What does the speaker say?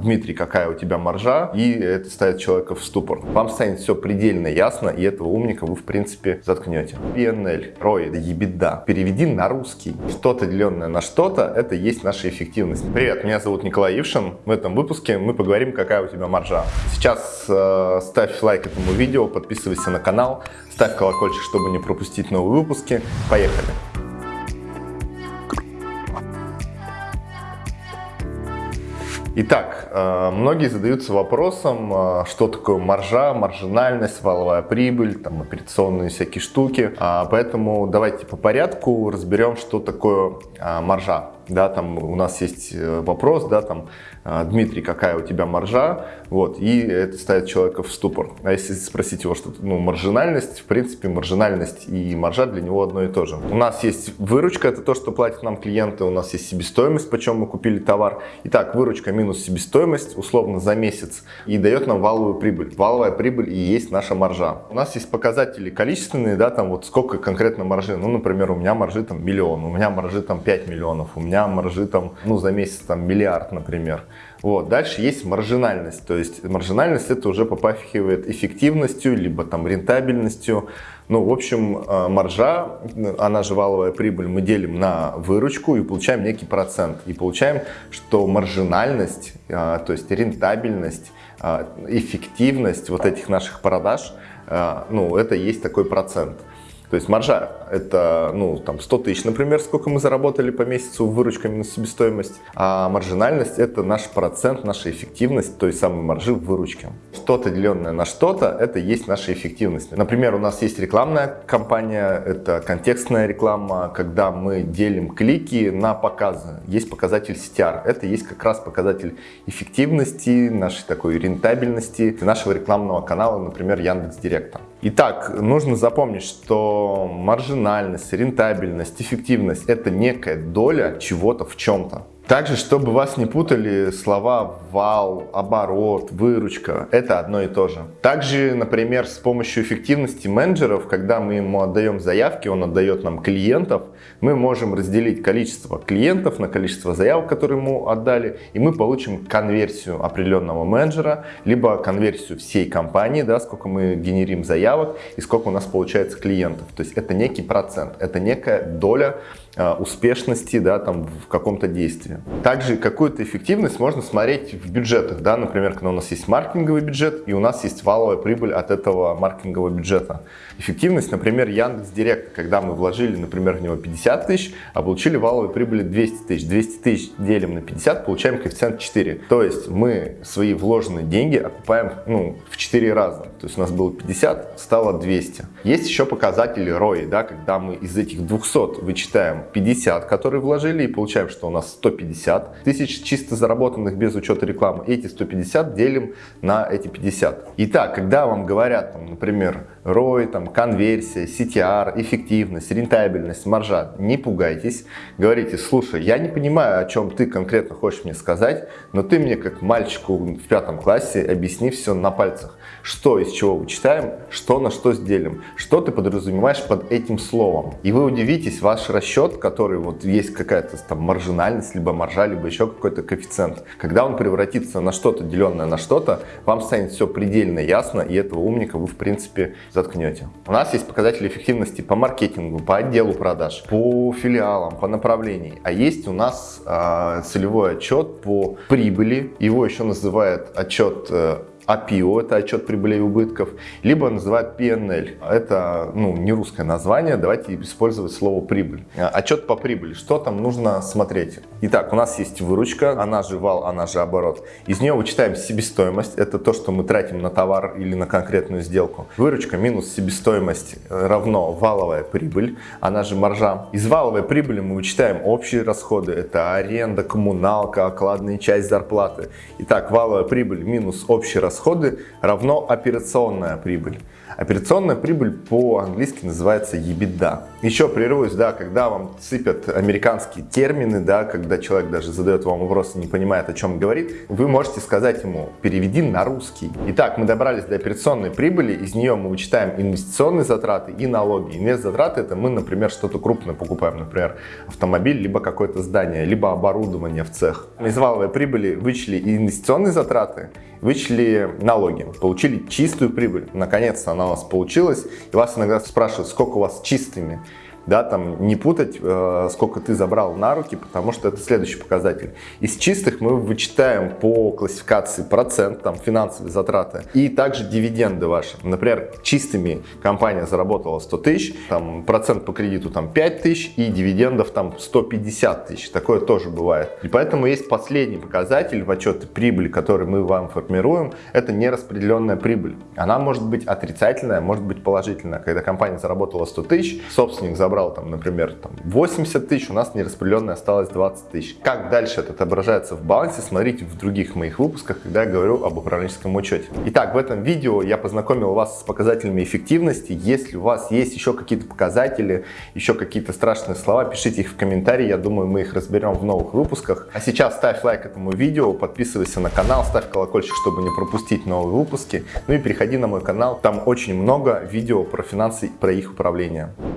Дмитрий, какая у тебя маржа, и это ставит человека в ступор. Вам станет все предельно ясно, и этого умника вы, в принципе, заткнете. PNL, ROI, ебеда. Переведи на русский. Что-то деленное на что-то, это есть наша эффективность. Привет, меня зовут Николай Ившин. В этом выпуске мы поговорим, какая у тебя маржа. Сейчас э, ставь лайк этому видео, подписывайся на канал, ставь колокольчик, чтобы не пропустить новые выпуски. Поехали! Итак, э, многие задаются вопросом, э, что такое маржа, маржинальность, валовая прибыль, там, операционные всякие штуки. А, поэтому давайте по порядку разберем, что такое а, маржа да, там у нас есть э, вопрос, да, там, «А, Дмитрий, какая у тебя маржа, вот, и это ставит человека в ступор. А если спросить его, что, ну, маржинальность, в принципе, маржинальность и маржа для него одно и то же. У нас есть выручка, это то, что платят нам клиенты, у нас есть себестоимость, почем мы купили товар. Итак, выручка минус себестоимость, условно, за месяц, и дает нам валовую прибыль. Валовая прибыль и есть наша маржа. У нас есть показатели количественные, да, там вот сколько конкретно маржи, ну, например, у меня маржи там миллион, у меня маржи там 5 миллионов, у меня маржи там, ну, за месяц там миллиард, например. Вот. Дальше есть маржинальность, то есть маржинальность это уже попахивает эффективностью, либо там рентабельностью. Ну, в общем, э, маржа, она же валовая прибыль, мы делим на выручку и получаем некий процент. И получаем, что маржинальность, э, то есть рентабельность, э, эффективность вот этих наших продаж, ну, это есть такой процент. То есть маржа это ну, там 100 тысяч, например, сколько мы заработали по месяцу выручка минус себестоимость, а маржинальность это наш процент, наша эффективность той самой маржи в выручке. Что-то деленное на что-то это есть наша эффективность. Например, у нас есть рекламная кампания, это контекстная реклама, когда мы делим клики на показы. Есть показатель CTR, это есть как раз показатель эффективности, нашей такой рентабельности нашего рекламного канала, например, Яндекс Директа. Итак, нужно запомнить, что маржинальность, рентабельность, эффективность – это некая доля чего-то в чем-то. Также, чтобы вас не путали слова вал, оборот, выручка, это одно и то же. Также, например, с помощью эффективности менеджеров, когда мы ему отдаем заявки, он отдает нам клиентов, мы можем разделить количество клиентов на количество заявок, которые ему отдали, и мы получим конверсию определенного менеджера, либо конверсию всей компании, да, сколько мы генерим заявок и сколько у нас получается клиентов. То есть это некий процент, это некая доля успешности да, там, в каком-то действии. Также какую-то эффективность можно смотреть в бюджетах. Да? Например, когда у нас есть маркетинговый бюджет и у нас есть валовая прибыль от этого маркетингового бюджета. Эффективность, например, Яндекс Директ, когда мы вложили, например, в него 50 тысяч, а получили валовую прибыль 200 тысяч. 200 тысяч делим на 50, получаем коэффициент 4. То есть мы свои вложенные деньги окупаем ну, в 4 раза. То есть у нас было 50, стало 200. Есть еще показатели ROI, да, когда мы из этих 200 вычитаем 50, которые вложили, и получаем, что у нас 150 тысяч чисто заработанных без учета рекламы. Эти 150 делим на эти 50. Итак, когда вам говорят, там, например, ROI, там, конверсия, CTR, эффективность, рентабельность, маржа, не пугайтесь. Говорите, слушай, я не понимаю, о чем ты конкретно хочешь мне сказать, но ты мне, как мальчику в пятом классе, объясни все на пальцах. Что из чего вычитаем, что на что сделим, что ты подразумеваешь под этим словом. И вы удивитесь, ваш расчет, который вот есть какая-то там маржинальность, либо маржа, либо еще какой-то коэффициент, когда он превратится на что-то деленное на что-то, вам станет все предельно ясно, и этого умника вы в принципе заткнете. У нас есть показатели эффективности по маркетингу, по отделу продаж, по филиалам, по направлениям. А есть у нас э, целевой отчет по прибыли. Его еще называют отчет э, APO, это отчет прибыли и убытков, либо называют PNL. Это ну, не русское название, давайте использовать слово прибыль. А, отчет по прибыли, что там нужно смотреть? Итак, у нас есть выручка, она же вал, она же оборот. Из нее вычитаем себестоимость, это то, что мы тратим на товар или на конкретную сделку. Выручка минус себестоимость равно валовая прибыль, она же маржа. Из валовой прибыли мы вычитаем общие расходы, это аренда, коммуналка, окладная часть зарплаты. Итак, валовая прибыль минус общий расход расходы равно операционная прибыль. Операционная прибыль по-английски называется EBITDA. Еще прервусь, да, когда вам сыпят американские термины, да, когда человек даже задает вам вопрос и не понимает, о чем говорит, вы можете сказать ему, переведи на русский. Итак, мы добрались до операционной прибыли, из нее мы вычитаем инвестиционные затраты и налоги. Инвест-затраты это мы, например, что-то крупное покупаем, например, автомобиль, либо какое-то здание, либо оборудование в цех. Из валовой прибыли вычли инвестиционные затраты, вычли налоги, получили чистую прибыль. Наконец-то она у вас получилась. И вас иногда спрашивают, сколько у вас чистыми да, там не путать, э, сколько ты забрал на руки, потому что это следующий показатель. Из чистых мы вычитаем по классификации процент, там финансовые затраты и также дивиденды ваши. Например, чистыми компания заработала 100 тысяч, там процент по кредиту там 5 тысяч и дивидендов там 150 тысяч. Такое тоже бывает. И поэтому есть последний показатель в отчете прибыли, который мы вам формируем, это нераспределенная прибыль. Она может быть отрицательная, может быть положительная. Когда компания заработала 100 тысяч, собственник забрал забрал, там, например, там, 80 тысяч, у нас нераспределенное осталось 20 тысяч. Как дальше это отображается в балансе, смотрите в других моих выпусках, когда я говорю об управленческом учете. Итак, в этом видео я познакомил вас с показателями эффективности. Если у вас есть еще какие-то показатели, еще какие-то страшные слова, пишите их в комментарии, я думаю, мы их разберем в новых выпусках. А сейчас ставь лайк этому видео, подписывайся на канал, ставь колокольчик, чтобы не пропустить новые выпуски. Ну и переходи на мой канал, там очень много видео про финансы, про их управление.